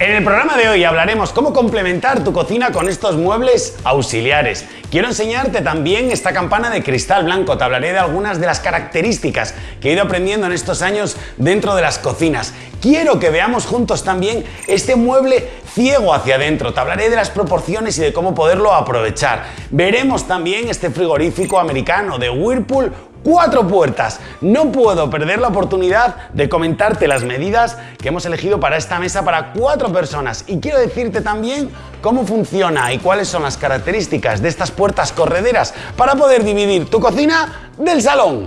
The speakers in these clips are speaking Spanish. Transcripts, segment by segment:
En el programa de hoy hablaremos cómo complementar tu cocina con estos muebles auxiliares. Quiero enseñarte también esta campana de cristal blanco. Te hablaré de algunas de las características que he ido aprendiendo en estos años dentro de las cocinas. Quiero que veamos juntos también este mueble ciego hacia adentro. Te hablaré de las proporciones y de cómo poderlo aprovechar. Veremos también este frigorífico americano de Whirlpool cuatro puertas. No puedo perder la oportunidad de comentarte las medidas que hemos elegido para esta mesa para cuatro personas y quiero decirte también cómo funciona y cuáles son las características de estas puertas correderas para poder dividir tu cocina del salón.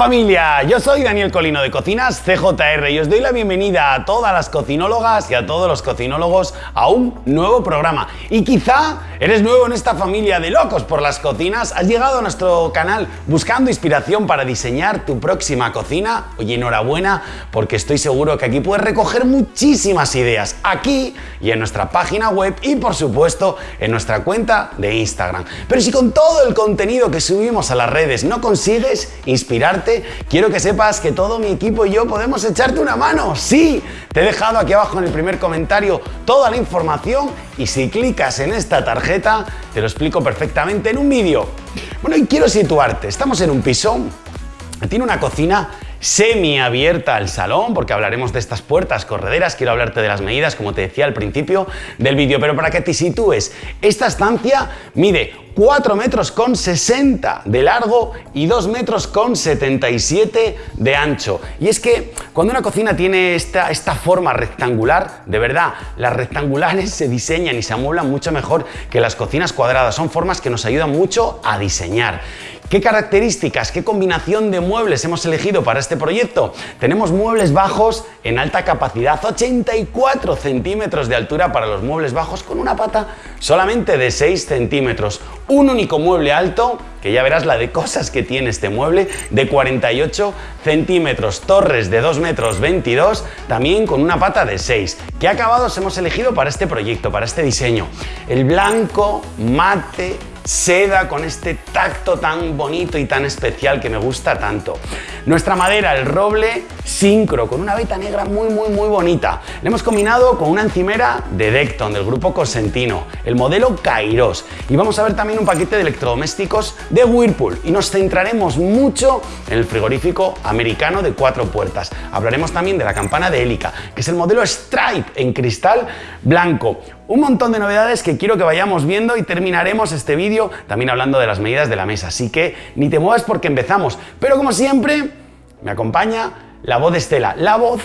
Familia, yo soy Daniel Colino de Cocinas CJR y os doy la bienvenida a todas las cocinólogas y a todos los cocinólogos a un nuevo programa. Y quizá eres nuevo en esta familia de locos por las cocinas, has llegado a nuestro canal buscando inspiración para diseñar tu próxima cocina. Oye, enhorabuena porque estoy seguro que aquí puedes recoger muchísimas ideas aquí y en nuestra página web y por supuesto en nuestra cuenta de Instagram. Pero si con todo el contenido que subimos a las redes no consigues inspirarte, quiero que sepas que todo mi equipo y yo podemos echarte una mano. Sí, te he dejado aquí abajo en el primer comentario toda la información y si clicas en esta tarjeta te lo explico perfectamente en un vídeo. Bueno, y quiero situarte. Estamos en un piso, tiene una cocina semi-abierta al salón, porque hablaremos de estas puertas correderas, quiero hablarte de las medidas, como te decía al principio del vídeo, pero para que te sitúes, esta estancia mide 4 metros con 60 de largo y 2 metros con 77 de ancho. Y es que cuando una cocina tiene esta, esta forma rectangular, de verdad, las rectangulares se diseñan y se amueblan mucho mejor que las cocinas cuadradas. Son formas que nos ayudan mucho a diseñar. ¿Qué características, qué combinación de muebles hemos elegido para este proyecto? Tenemos muebles bajos en alta capacidad, 84 centímetros de altura para los muebles bajos con una pata solamente de 6 centímetros. Un único mueble alto, que ya verás la de cosas que tiene este mueble, de 48 centímetros, torres de 2 metros 22, también con una pata de 6. ¿Qué acabados hemos elegido para este proyecto, para este diseño? El blanco, mate, seda con este tacto tan bonito y tan especial que me gusta tanto. Nuestra madera, el roble sincro, con una veta negra muy muy muy bonita. Le hemos combinado con una encimera de Decton del grupo Cosentino, el modelo Kairos. Y vamos a ver también un paquete de electrodomésticos de Whirlpool y nos centraremos mucho en el frigorífico americano de cuatro puertas. Hablaremos también de la campana de Helica, que es el modelo Stripe en cristal blanco. Un montón de novedades que quiero que vayamos viendo y terminaremos este vídeo también hablando de las medidas de la mesa. Así que ni te muevas porque empezamos. Pero como siempre, me acompaña la voz de Estela, la voz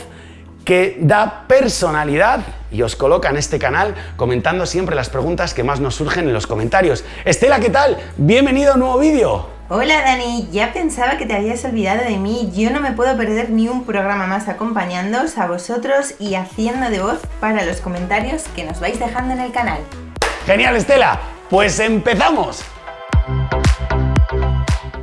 que da personalidad y os coloca en este canal comentando siempre las preguntas que más nos surgen en los comentarios. Estela, ¿qué tal? Bienvenido a un nuevo vídeo. Hola Dani, ya pensaba que te habías olvidado de mí. Yo no me puedo perder ni un programa más acompañándoos a vosotros y haciendo de voz para los comentarios que nos vais dejando en el canal. Genial Estela, pues empezamos.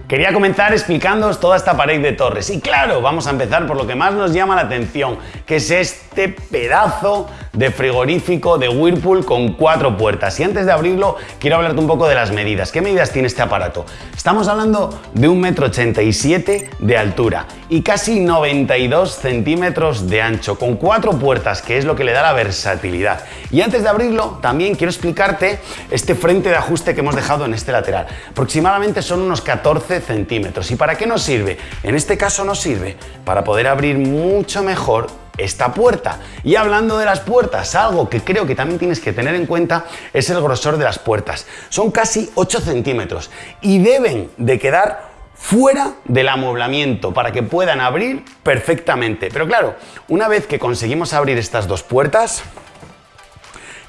Quería comenzar explicándoos toda esta pared de torres y claro, vamos a empezar por lo que más nos llama la atención, que es este pedazo de frigorífico de Whirlpool con cuatro puertas. Y antes de abrirlo, quiero hablarte un poco de las medidas. ¿Qué medidas tiene este aparato? Estamos hablando de 1,87 m de altura y casi 92 centímetros de ancho, con cuatro puertas, que es lo que le da la versatilidad. Y antes de abrirlo, también quiero explicarte este frente de ajuste que hemos dejado en este lateral. Aproximadamente son unos 14 centímetros. ¿Y para qué nos sirve? En este caso nos sirve para poder abrir mucho mejor esta puerta. Y hablando de las puertas, algo que creo que también tienes que tener en cuenta es el grosor de las puertas. Son casi 8 centímetros y deben de quedar fuera del amueblamiento para que puedan abrir perfectamente. Pero claro, una vez que conseguimos abrir estas dos puertas,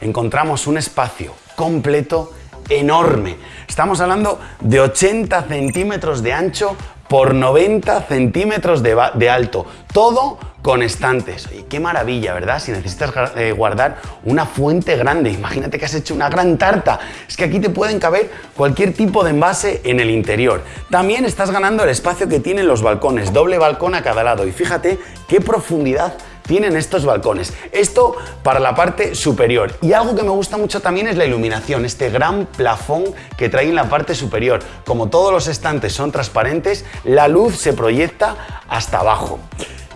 encontramos un espacio completo enorme. Estamos hablando de 80 centímetros de ancho por 90 centímetros de, alto. Todo con estantes. Oye, qué maravilla, ¿verdad? Si necesitas eh, guardar una fuente grande, imagínate que has hecho una gran tarta. Es que aquí te pueden caber cualquier tipo de envase en el interior. También estás ganando el espacio que tienen los balcones, doble balcón a cada lado. Y fíjate qué profundidad tienen estos balcones. Esto para la parte superior. Y algo que me gusta mucho también es la iluminación, este gran plafón que trae en la parte superior. Como todos los estantes son transparentes, la luz se proyecta hasta abajo.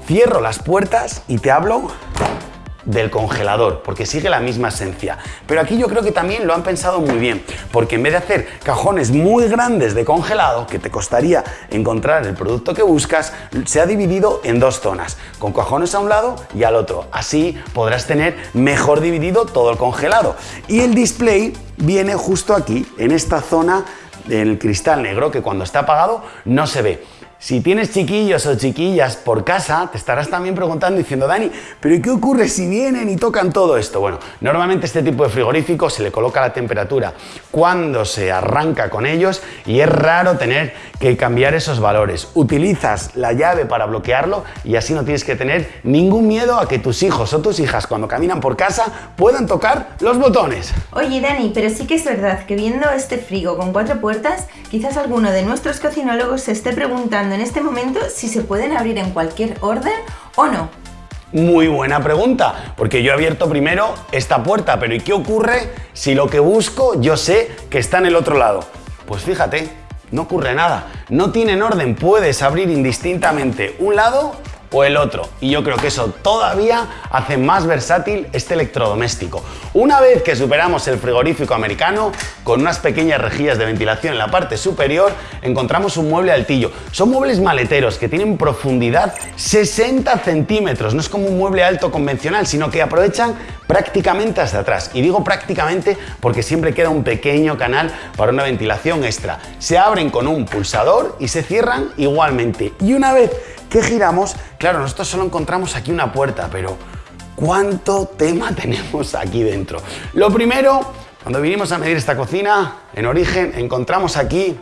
Cierro las puertas y te hablo del congelador, porque sigue la misma esencia. Pero aquí yo creo que también lo han pensado muy bien, porque en vez de hacer cajones muy grandes de congelado, que te costaría encontrar el producto que buscas, se ha dividido en dos zonas, con cajones a un lado y al otro. Así podrás tener mejor dividido todo el congelado. Y el display viene justo aquí, en esta zona del cristal negro, que cuando está apagado no se ve. Si tienes chiquillos o chiquillas por casa, te estarás también preguntando diciendo, Dani, ¿pero qué ocurre si vienen y tocan todo esto? Bueno, normalmente este tipo de frigorífico se le coloca la temperatura cuando se arranca con ellos y es raro tener que cambiar esos valores. Utilizas la llave para bloquearlo y así no tienes que tener ningún miedo a que tus hijos o tus hijas cuando caminan por casa puedan tocar los botones. Oye Dani, pero sí que es verdad que viendo este frigo con cuatro puertas, quizás alguno de nuestros cocinólogos se esté preguntando en este momento si se pueden abrir en cualquier orden o no. Muy buena pregunta, porque yo he abierto primero esta puerta, pero ¿y qué ocurre si lo que busco yo sé que está en el otro lado? Pues fíjate, no ocurre nada, no tienen orden, puedes abrir indistintamente un lado o el otro. Y yo creo que eso todavía hace más versátil este electrodoméstico. Una vez que superamos el frigorífico americano, con unas pequeñas rejillas de ventilación en la parte superior, encontramos un mueble altillo. Son muebles maleteros que tienen profundidad 60 centímetros. No es como un mueble alto convencional, sino que aprovechan prácticamente hasta atrás. Y digo prácticamente porque siempre queda un pequeño canal para una ventilación extra. Se abren con un pulsador y se cierran igualmente. Y una vez que giramos, claro, nosotros solo encontramos aquí una puerta, pero ¿cuánto tema tenemos aquí dentro? Lo primero, cuando vinimos a medir esta cocina, en origen, encontramos aquí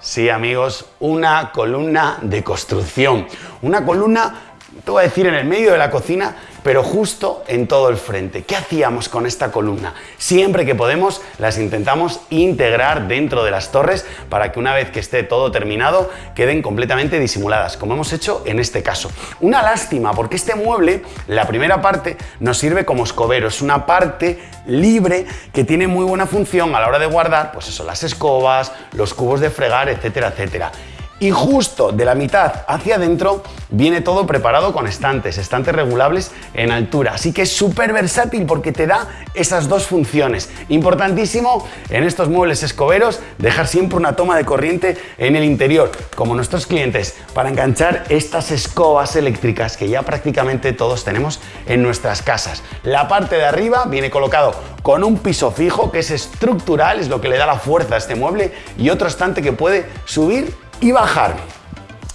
Sí, amigos, una columna de construcción. Una columna, te voy a decir, en el medio de la cocina, pero justo en todo el frente. ¿Qué hacíamos con esta columna? Siempre que podemos las intentamos integrar dentro de las torres para que una vez que esté todo terminado queden completamente disimuladas, como hemos hecho en este caso. Una lástima porque este mueble, la primera parte, nos sirve como escobero, es una parte libre que tiene muy buena función a la hora de guardar, pues eso, las escobas, los cubos de fregar, etcétera, etcétera. Y justo de la mitad hacia adentro viene todo preparado con estantes, estantes regulables en altura. Así que es súper versátil porque te da esas dos funciones. Importantísimo en estos muebles escoberos dejar siempre una toma de corriente en el interior, como nuestros clientes, para enganchar estas escobas eléctricas que ya prácticamente todos tenemos en nuestras casas. La parte de arriba viene colocado con un piso fijo que es estructural, es lo que le da la fuerza a este mueble y otro estante que puede subir y bajar.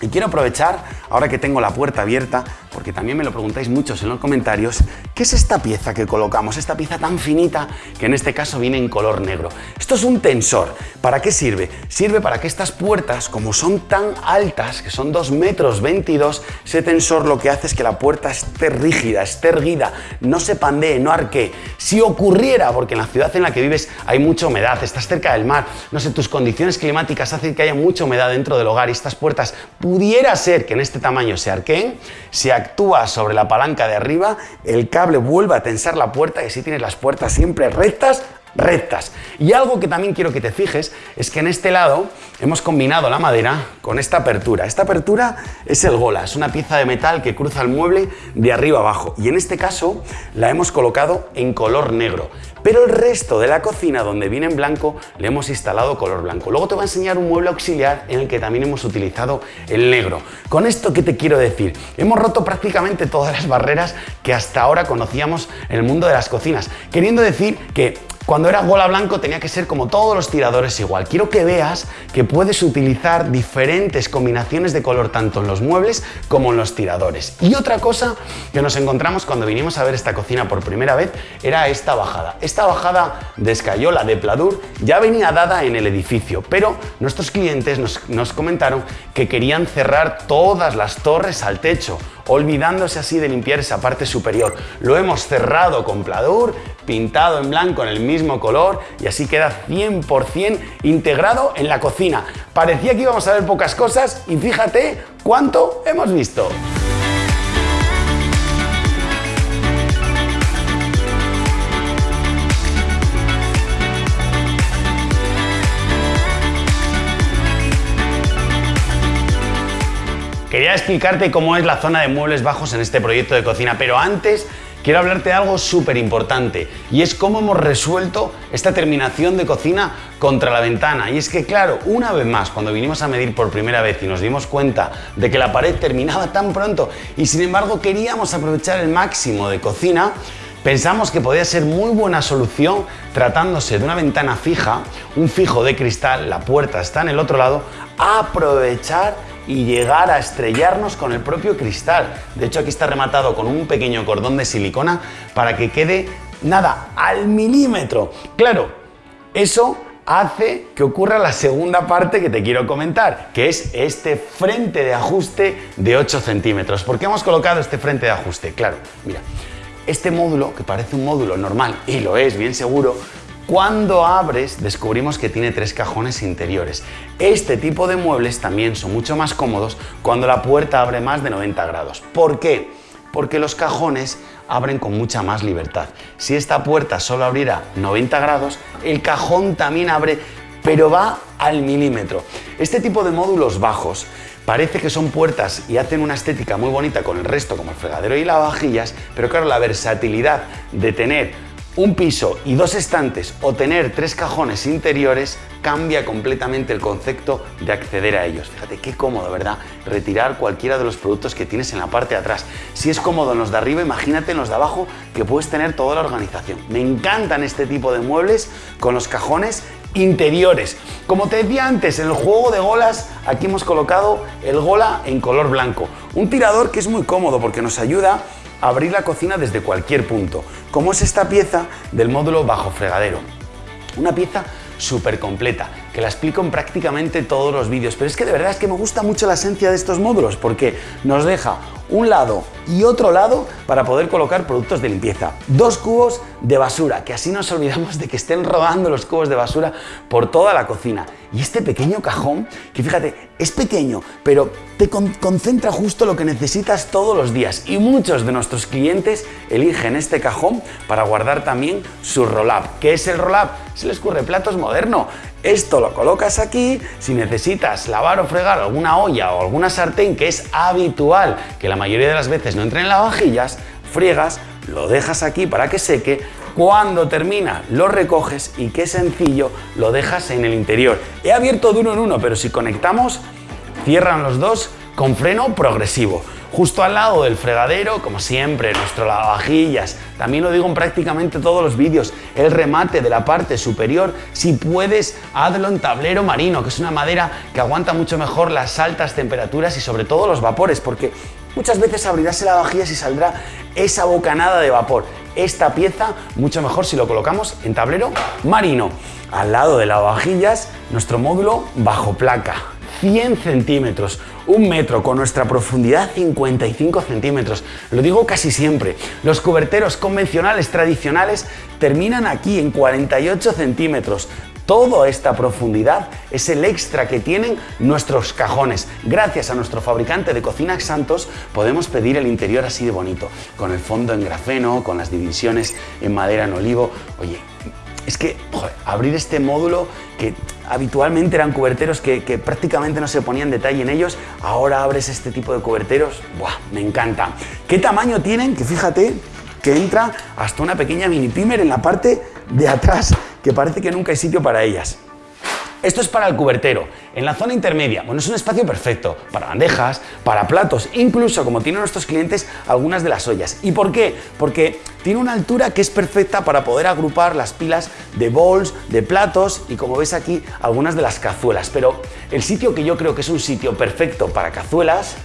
Y quiero aprovechar, ahora que tengo la puerta abierta, porque también me lo preguntáis muchos en los comentarios, ¿qué es esta pieza que colocamos? Esta pieza tan finita que en este caso viene en color negro. Esto es un tensor. ¿Para qué sirve? Sirve para que estas puertas, como son tan altas, que son 2 metros 22, ese tensor lo que hace es que la puerta esté rígida, esté erguida, no se pandee, no arquee. Si ocurriera, porque en la ciudad en la que vives hay mucha humedad, estás cerca del mar, no sé, tus condiciones climáticas hacen que haya mucha humedad dentro del hogar y estas puertas pudiera ser que en este tamaño se arqueen, se actúa sobre la palanca de arriba, el cable vuelve a tensar la puerta y así tienes las puertas siempre rectas rectas. Y algo que también quiero que te fijes es que en este lado hemos combinado la madera con esta apertura. Esta apertura es el gola, es una pieza de metal que cruza el mueble de arriba abajo y en este caso la hemos colocado en color negro. Pero el resto de la cocina donde viene en blanco le hemos instalado color blanco. Luego te voy a enseñar un mueble auxiliar en el que también hemos utilizado el negro. Con esto, ¿qué te quiero decir? Hemos roto prácticamente todas las barreras que hasta ahora conocíamos en el mundo de las cocinas, queriendo decir que cuando era gola blanco tenía que ser como todos los tiradores igual. Quiero que veas que puedes utilizar diferentes combinaciones de color tanto en los muebles como en los tiradores. Y otra cosa que nos encontramos cuando vinimos a ver esta cocina por primera vez era esta bajada. Esta bajada de escayola de pladur ya venía dada en el edificio, pero nuestros clientes nos, nos comentaron que querían cerrar todas las torres al techo olvidándose así de limpiar esa parte superior. Lo hemos cerrado con pladur, pintado en blanco en el mismo color y así queda 100% integrado en la cocina. Parecía que íbamos a ver pocas cosas y fíjate cuánto hemos visto. Quería explicarte cómo es la zona de muebles bajos en este proyecto de cocina, pero antes quiero hablarte de algo súper importante y es cómo hemos resuelto esta terminación de cocina contra la ventana. Y es que, claro, una vez más, cuando vinimos a medir por primera vez y nos dimos cuenta de que la pared terminaba tan pronto y sin embargo queríamos aprovechar el máximo de cocina, Pensamos que podía ser muy buena solución tratándose de una ventana fija, un fijo de cristal, la puerta está en el otro lado, aprovechar y llegar a estrellarnos con el propio cristal. De hecho aquí está rematado con un pequeño cordón de silicona para que quede nada, al milímetro. Claro, eso hace que ocurra la segunda parte que te quiero comentar, que es este frente de ajuste de 8 centímetros. ¿Por qué hemos colocado este frente de ajuste? Claro, mira, este módulo, que parece un módulo normal, y lo es, bien seguro, cuando abres descubrimos que tiene tres cajones interiores. Este tipo de muebles también son mucho más cómodos cuando la puerta abre más de 90 grados. ¿Por qué? Porque los cajones abren con mucha más libertad. Si esta puerta solo abriera 90 grados, el cajón también abre, pero va al milímetro. Este tipo de módulos bajos Parece que son puertas y hacen una estética muy bonita con el resto, como el fregadero y lavavajillas, pero claro, la versatilidad de tener un piso y dos estantes o tener tres cajones interiores cambia completamente el concepto de acceder a ellos. Fíjate qué cómodo, ¿verdad? Retirar cualquiera de los productos que tienes en la parte de atrás. Si es cómodo en los de arriba, imagínate en los de abajo que puedes tener toda la organización. Me encantan este tipo de muebles con los cajones interiores. Como te decía antes, en el juego de golas, aquí hemos colocado el gola en color blanco. Un tirador que es muy cómodo porque nos ayuda abrir la cocina desde cualquier punto, como es esta pieza del módulo bajo fregadero. Una pieza súper completa, que la explico en prácticamente todos los vídeos, pero es que de verdad es que me gusta mucho la esencia de estos módulos porque nos deja un lado y otro lado para poder colocar productos de limpieza. Dos cubos de basura, que así nos olvidamos de que estén rodando los cubos de basura por toda la cocina. Y este pequeño cajón, que fíjate, es pequeño, pero te concentra justo lo que necesitas todos los días. Y muchos de nuestros clientes eligen este cajón para guardar también su roll-up. ¿Qué es el roll-up? Se les ocurre platos moderno. Esto lo colocas aquí, si necesitas lavar o fregar alguna olla o alguna sartén que es habitual que la mayoría de las veces no entren en lavavajillas, friegas, lo dejas aquí para que seque, cuando termina lo recoges y qué sencillo, lo dejas en el interior. He abierto de uno en uno, pero si conectamos, cierran los dos con freno progresivo. Justo al lado del fregadero, como siempre, nuestro lavavajillas. También lo digo en prácticamente todos los vídeos, el remate de la parte superior, si puedes, hazlo en tablero marino, que es una madera que aguanta mucho mejor las altas temperaturas y sobre todo los vapores, porque muchas veces abrirás el lavavajillas y saldrá esa bocanada de vapor. Esta pieza, mucho mejor si lo colocamos en tablero marino. Al lado de lavavajillas, nuestro módulo bajo placa. 100 centímetros, un metro con nuestra profundidad 55 centímetros. Lo digo casi siempre, los cuberteros convencionales tradicionales terminan aquí en 48 centímetros. Toda esta profundidad es el extra que tienen nuestros cajones. Gracias a nuestro fabricante de cocinas Santos podemos pedir el interior así de bonito, con el fondo en grafeno, con las divisiones en madera en olivo. Oye, es que abrir este módulo que habitualmente eran cuberteros que, prácticamente no se ponían detalle en ellos, ahora abres este tipo de cuberteros, ¡buah! Me encanta. ¿Qué tamaño tienen? Que fíjate que entra hasta una pequeña mini pimer en la parte de atrás, que parece que nunca hay sitio para ellas. Esto es para el cubertero. En la zona intermedia, bueno, es un espacio perfecto para bandejas, para platos, incluso como tienen nuestros clientes, algunas de las ollas. ¿Y por qué? Porque tiene una altura que es perfecta para poder agrupar las pilas de bowls, de platos y como ves aquí, algunas de las cazuelas. Pero el sitio que yo creo que es un sitio perfecto para cazuelas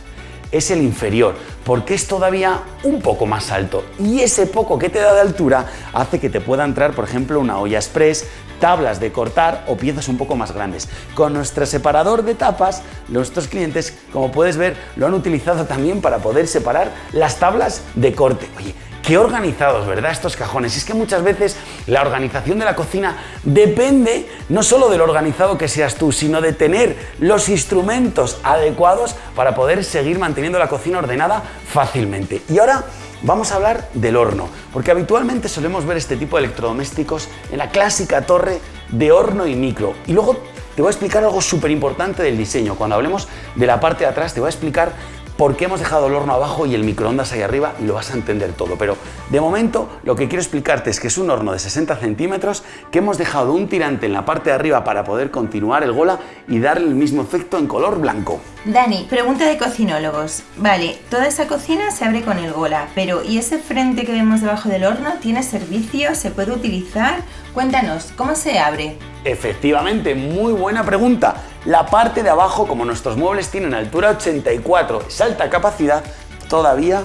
es el inferior, porque es todavía un poco más alto y ese poco que te da de altura hace que te pueda entrar, por ejemplo, una olla express, tablas de cortar o piezas un poco más grandes. Con nuestro separador de tapas, nuestros clientes, como puedes ver, lo han utilizado también para poder separar las tablas de corte. Oye, Qué organizados, ¿verdad? Estos cajones. Es que muchas veces la organización de la cocina depende no solo de lo organizado que seas tú, sino de tener los instrumentos adecuados para poder seguir manteniendo la cocina ordenada fácilmente. Y ahora vamos a hablar del horno, porque habitualmente solemos ver este tipo de electrodomésticos en la clásica torre de horno y micro. Y luego te voy a explicar algo súper importante del diseño. Cuando hablemos de la parte de atrás te voy a explicar por qué hemos dejado el horno abajo y el microondas ahí arriba lo vas a entender todo. Pero de momento lo que quiero explicarte es que es un horno de 60 centímetros que hemos dejado un tirante en la parte de arriba para poder continuar el gola y darle el mismo efecto en color blanco. Dani, pregunta de cocinólogos. Vale, toda esa cocina se abre con el gola, pero ¿y ese frente que vemos debajo del horno tiene servicio? ¿Se puede utilizar? Cuéntanos, ¿cómo se abre? Efectivamente, muy buena pregunta. La parte de abajo, como nuestros muebles tienen altura 84, es alta capacidad, todavía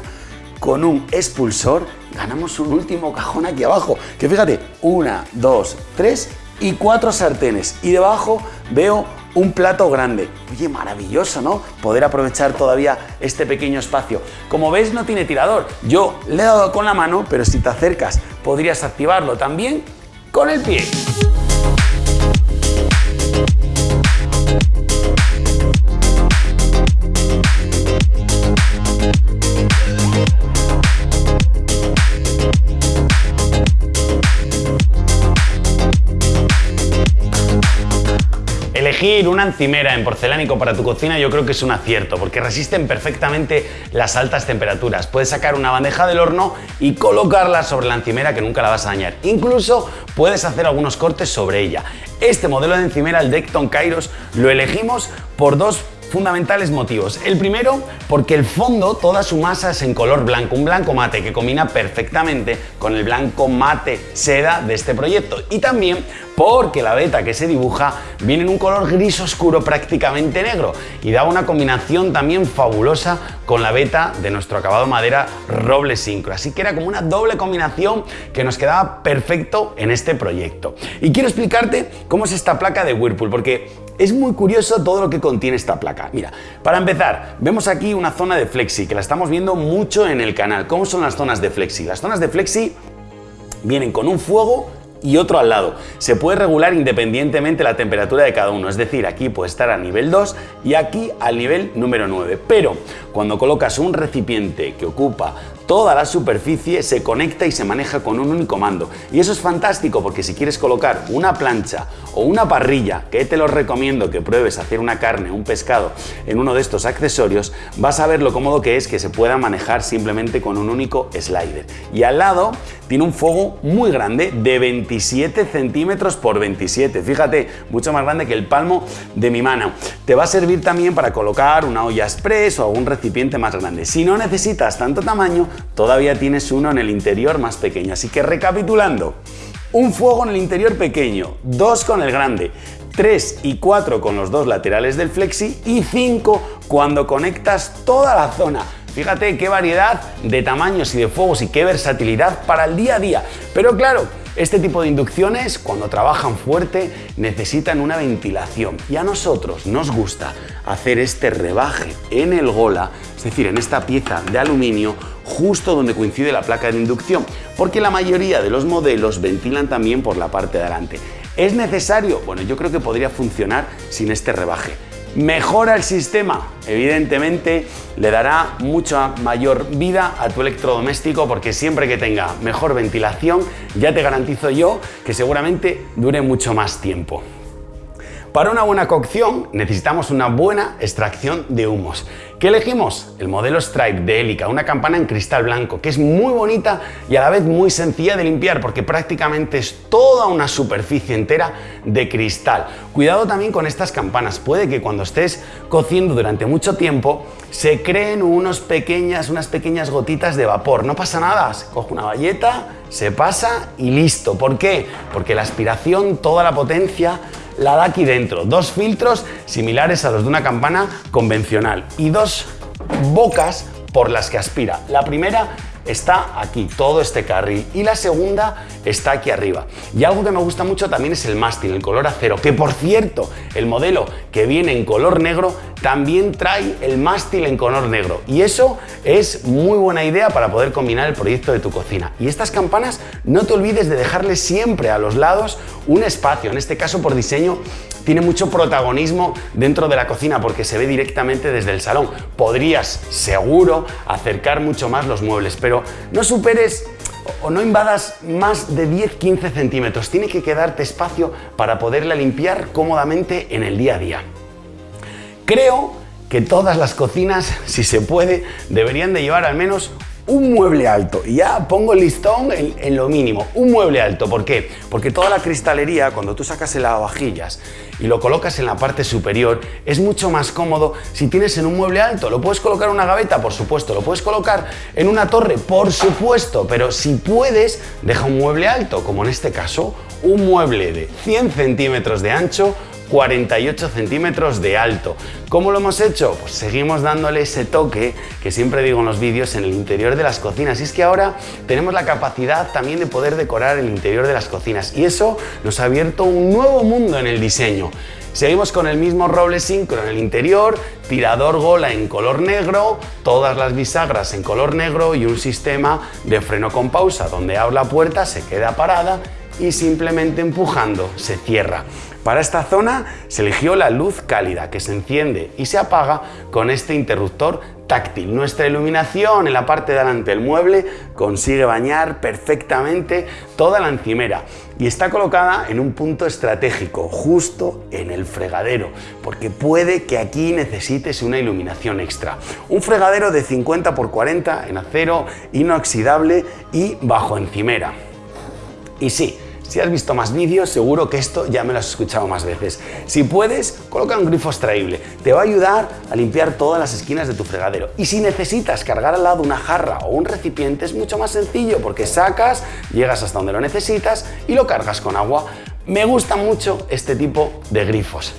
con un expulsor ganamos un último cajón aquí abajo. Que fíjate, una, dos, tres y cuatro sartenes. Y debajo veo un plato grande. Oye, maravilloso, ¿no? Poder aprovechar todavía este pequeño espacio. Como ves, no tiene tirador. Yo le he dado con la mano, pero si te acercas podrías activarlo también con el pie. Una encimera en porcelánico para tu cocina yo creo que es un acierto porque resisten perfectamente las altas temperaturas. Puedes sacar una bandeja del horno y colocarla sobre la encimera que nunca la vas a dañar. Incluso puedes hacer algunos cortes sobre ella. Este modelo de encimera, el Decton Kairos, lo elegimos por dos fundamentales motivos. El primero, porque el fondo, toda su masa es en color blanco, un blanco mate que combina perfectamente con el blanco mate seda de este proyecto. Y también porque la beta que se dibuja viene en un color gris oscuro prácticamente negro y da una combinación también fabulosa con la beta de nuestro acabado madera roble sincro. Así que era como una doble combinación que nos quedaba perfecto en este proyecto. Y quiero explicarte cómo es esta placa de Whirlpool, porque es muy curioso todo lo que contiene esta placa. Mira, para empezar, vemos aquí una zona de flexi, que la estamos viendo mucho en el canal. ¿Cómo son las zonas de flexi? Las zonas de flexi vienen con un fuego y otro al lado. Se puede regular independientemente la temperatura de cada uno, es decir, aquí puede estar a nivel 2 y aquí al nivel número 9. Pero cuando colocas un recipiente que ocupa toda la superficie se conecta y se maneja con un único mando. Y eso es fantástico porque si quieres colocar una plancha o una parrilla, que te lo recomiendo que pruebes hacer una carne, un pescado en uno de estos accesorios, vas a ver lo cómodo que es que se pueda manejar simplemente con un único slider. Y al lado tiene un fuego muy grande de 27 centímetros por 27. Fíjate, mucho más grande que el palmo de mi mano. Te va a servir también para colocar una olla express o algún recipiente más grande. Si no necesitas tanto tamaño, todavía tienes uno en el interior más pequeño. Así que recapitulando, un fuego en el interior pequeño, dos con el grande, 3 y 4 con los dos laterales del flexi y 5 cuando conectas toda la zona. Fíjate qué variedad de tamaños y de fuegos y qué versatilidad para el día a día. Pero claro, este tipo de inducciones, cuando trabajan fuerte, necesitan una ventilación y a nosotros nos gusta hacer este rebaje en el gola, es decir, en esta pieza de aluminio, justo donde coincide la placa de inducción, porque la mayoría de los modelos ventilan también por la parte de adelante. ¿Es necesario? Bueno, yo creo que podría funcionar sin este rebaje. ¿Mejora el sistema? Evidentemente le dará mucha mayor vida a tu electrodoméstico porque siempre que tenga mejor ventilación ya te garantizo yo que seguramente dure mucho más tiempo. Para una buena cocción necesitamos una buena extracción de humos. ¿Qué elegimos? El modelo Stripe de Helica, una campana en cristal blanco, que es muy bonita y a la vez muy sencilla de limpiar porque prácticamente es toda una superficie entera de cristal. Cuidado también con estas campanas, puede que cuando estés cociendo durante mucho tiempo se creen unos pequeñas, unas pequeñas gotitas de vapor. No pasa nada, se coge una valleta, se pasa y listo. ¿Por qué? Porque la aspiración, toda la potencia la da aquí dentro. Dos filtros similares a los de una campana convencional y dos bocas por las que aspira. La primera está aquí, todo este carril, y la segunda está aquí arriba. Y algo que me gusta mucho también es el mástil, el color acero, que por cierto, el modelo que viene en color negro también trae el mástil en color negro. Y eso es muy buena idea para poder combinar el proyecto de tu cocina. Y estas campanas, no te olvides de dejarle siempre a los lados un espacio, en este caso por diseño tiene mucho protagonismo dentro de la cocina porque se ve directamente desde el salón. Podrías, seguro, acercar mucho más los muebles, pero no superes o no invadas más de 10-15 centímetros. Tiene que quedarte espacio para poderla limpiar cómodamente en el día a día. Creo que todas las cocinas, si se puede, deberían de llevar al menos un mueble alto. Y ya pongo el listón en, lo mínimo, un mueble alto. ¿Por qué? Porque toda la cristalería, cuando tú sacas el lavavajillas y lo colocas en la parte superior, es mucho más cómodo si tienes en un mueble alto. ¿Lo puedes colocar en una gaveta? Por supuesto. ¿Lo puedes colocar en una torre? Por supuesto. Pero si puedes, deja un mueble alto, como en este caso, un mueble de 100 centímetros de ancho 48 centímetros de alto. ¿Cómo lo hemos hecho? Pues seguimos dándole ese toque que siempre digo en los vídeos en el interior de las cocinas. Y es que ahora tenemos la capacidad también de poder decorar el interior de las cocinas. Y eso nos ha abierto un nuevo mundo en el diseño. Seguimos con el mismo roble sincro en el interior, tirador gola en color negro, todas las bisagras en color negro y un sistema de freno con pausa donde abre la puerta, se queda parada y simplemente empujando se cierra. Para esta zona se eligió la luz cálida que se enciende y se apaga con este interruptor táctil. Nuestra iluminación en la parte de delante del mueble consigue bañar perfectamente toda la encimera y está colocada en un punto estratégico, justo en el fregadero, porque puede que aquí necesites una iluminación extra. Un fregadero de 50 x 40 en acero inoxidable y bajo encimera. Y sí, si has visto más vídeos, seguro que esto ya me lo has escuchado más veces. Si puedes, coloca un grifo extraíble. Te va a ayudar a limpiar todas las esquinas de tu fregadero. Y si necesitas cargar al lado una jarra o un recipiente, es mucho más sencillo porque sacas, llegas hasta donde lo necesitas y lo cargas con agua. Me gusta mucho este tipo de grifos.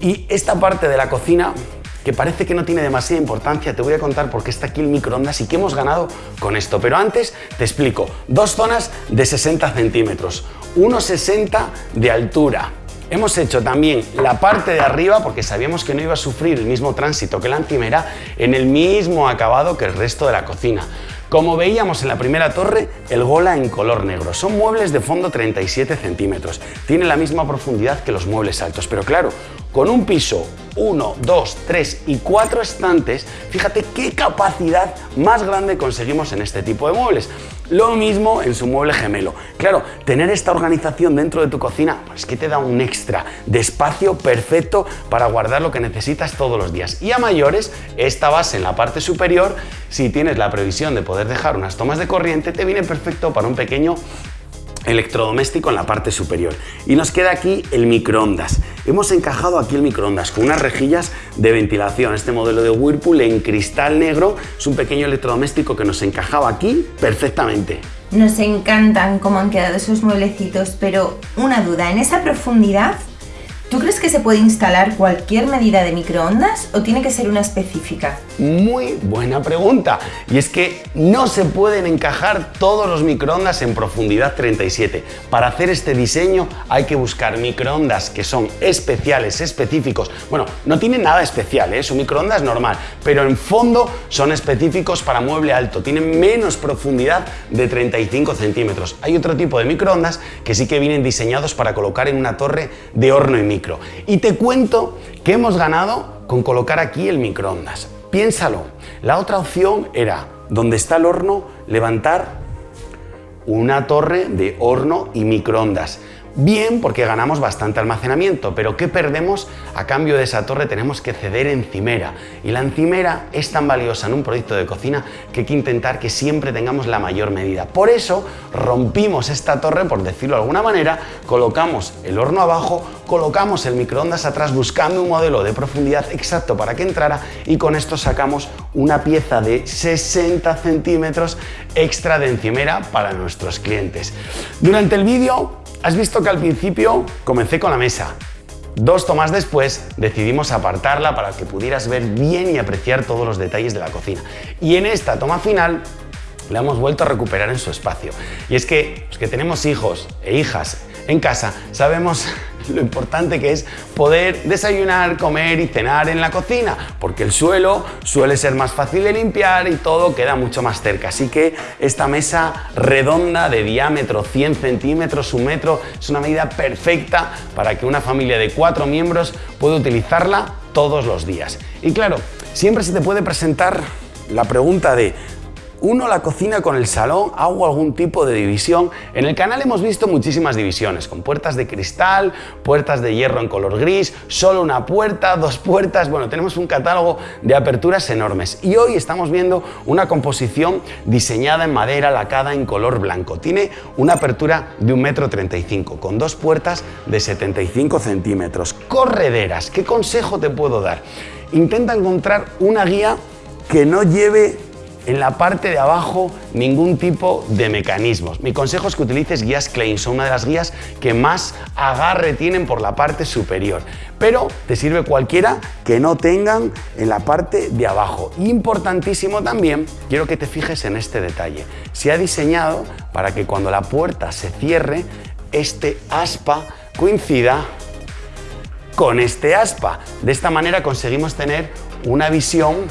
Y esta parte de la cocina que parece que no tiene demasiada importancia, te voy a contar por qué está aquí el microondas y qué hemos ganado con esto. Pero antes te explico, dos zonas de 60 centímetros, 1,60 de altura. Hemos hecho también la parte de arriba porque sabíamos que no iba a sufrir el mismo tránsito que la encimera en el mismo acabado que el resto de la cocina. Como veíamos en la primera torre, el gola en color negro. Son muebles de fondo 37 centímetros. Tiene la misma profundidad que los muebles altos, pero claro, con un piso 1, 2, 3 y 4 estantes, fíjate qué capacidad más grande conseguimos en este tipo de muebles. Lo mismo en su mueble gemelo. Claro, tener esta organización dentro de tu cocina es pues que te da un extra de espacio perfecto para guardar lo que necesitas todos los días. Y a mayores, esta base en la parte superior, si tienes la previsión de poder dejar unas tomas de corriente, te viene perfecto para un pequeño electrodoméstico en la parte superior. Y nos queda aquí el microondas. Hemos encajado aquí el microondas con unas rejillas de ventilación. Este modelo de Whirlpool en cristal negro es un pequeño electrodoméstico que nos encajaba aquí perfectamente. Nos encantan cómo han quedado esos mueblecitos, pero una duda, ¿en esa profundidad ¿Tú crees que se puede instalar cualquier medida de microondas o tiene que ser una específica? Muy buena pregunta. Y es que no se pueden encajar todos los microondas en profundidad 37. Para hacer este diseño hay que buscar microondas que son especiales, específicos. Bueno, no tienen nada especial, ¿eh? es un microondas normal, pero en fondo son específicos para mueble alto. Tienen menos profundidad de 35 centímetros. Hay otro tipo de microondas que sí que vienen diseñados para colocar en una torre de horno y micro y te cuento que hemos ganado con colocar aquí el microondas. Piénsalo, la otra opción era, donde está el horno, levantar una torre de horno y microondas. Bien, porque ganamos bastante almacenamiento, pero ¿qué perdemos? A cambio de esa torre tenemos que ceder encimera. Y la encimera es tan valiosa en un proyecto de cocina que hay que intentar que siempre tengamos la mayor medida. Por eso rompimos esta torre, por decirlo de alguna manera, colocamos el horno abajo, colocamos el microondas atrás buscando un modelo de profundidad exacto para que entrara y con esto sacamos una pieza de 60 centímetros extra de encimera para nuestros clientes. Durante el vídeo Has visto que al principio comencé con la mesa. Dos tomas después decidimos apartarla para que pudieras ver bien y apreciar todos los detalles de la cocina. Y en esta toma final la hemos vuelto a recuperar en su espacio. Y es que los que tenemos hijos e hijas en casa sabemos lo importante que es poder desayunar, comer y cenar en la cocina, porque el suelo suele ser más fácil de limpiar y todo queda mucho más cerca. Así que esta mesa redonda de diámetro 100 centímetros, un metro, es una medida perfecta para que una familia de cuatro miembros pueda utilizarla todos los días. Y claro, siempre se te puede presentar la pregunta de uno la cocina con el salón, hago algún tipo de división. En el canal hemos visto muchísimas divisiones, con puertas de cristal, puertas de hierro en color gris, solo una puerta, dos puertas, bueno, tenemos un catálogo de aperturas enormes. Y hoy estamos viendo una composición diseñada en madera lacada en color blanco. Tiene una apertura de 1,35 m, con dos puertas de 75 centímetros. Correderas, ¿qué consejo te puedo dar? Intenta encontrar una guía que no lleve en la parte de abajo ningún tipo de mecanismos. Mi consejo es que utilices guías Klein, son una de las guías que más agarre tienen por la parte superior, pero te sirve cualquiera que no tengan en la parte de abajo. Importantísimo también, quiero que te fijes en este detalle. Se ha diseñado para que cuando la puerta se cierre, este aspa coincida con este aspa. De esta manera conseguimos tener una visión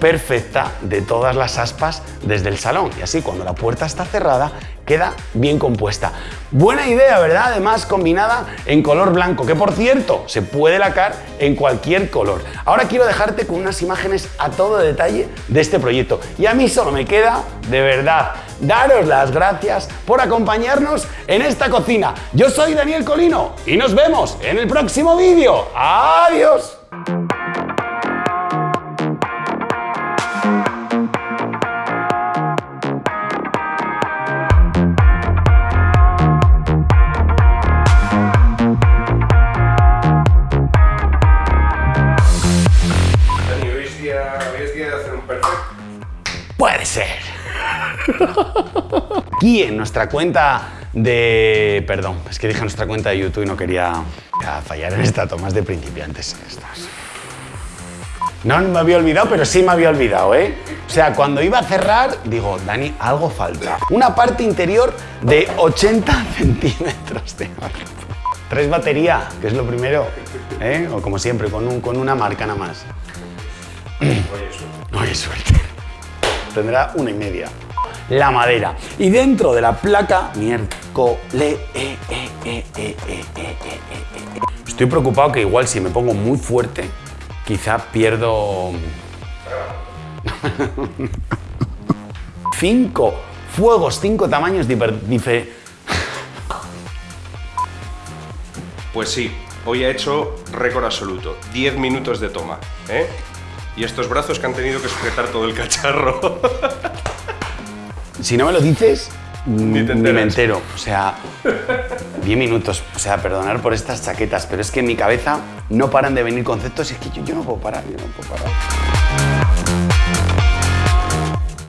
perfecta de todas las aspas desde el salón y así cuando la puerta está cerrada queda bien compuesta. Buena idea, ¿verdad? Además combinada en color blanco, que por cierto se puede lacar en cualquier color. Ahora quiero dejarte con unas imágenes a todo detalle de este proyecto y a mí solo me queda, de verdad, daros las gracias por acompañarnos en esta cocina. Yo soy Daniel Colino y nos vemos en el próximo vídeo. ¡Adiós! Aquí en nuestra cuenta de... Perdón, es que dije nuestra cuenta de YouTube y no quería fallar en esta toma de principiantes. No me había olvidado, pero sí me había olvidado, ¿eh? O sea, cuando iba a cerrar, digo, Dani, algo falta. Una parte interior de 80 centímetros de Tres batería, que es lo primero, ¿eh? O como siempre, con, un, con una marca nada más. Oye, suerte. Tendrá una y media. La madera. Y dentro de la placa, miércoles. Estoy preocupado que igual si me pongo muy fuerte, quizá pierdo... cinco fuegos, cinco tamaños diferentes. Pues sí, hoy ha hecho récord absoluto. 10 minutos de toma. ¿eh? Y estos brazos que han tenido que sujetar todo el cacharro. si no me lo dices, ni, me entero. O sea, 10 minutos. O sea, perdonar por estas chaquetas, pero es que en mi cabeza no paran de venir conceptos y es que yo, yo no puedo parar, yo no puedo parar.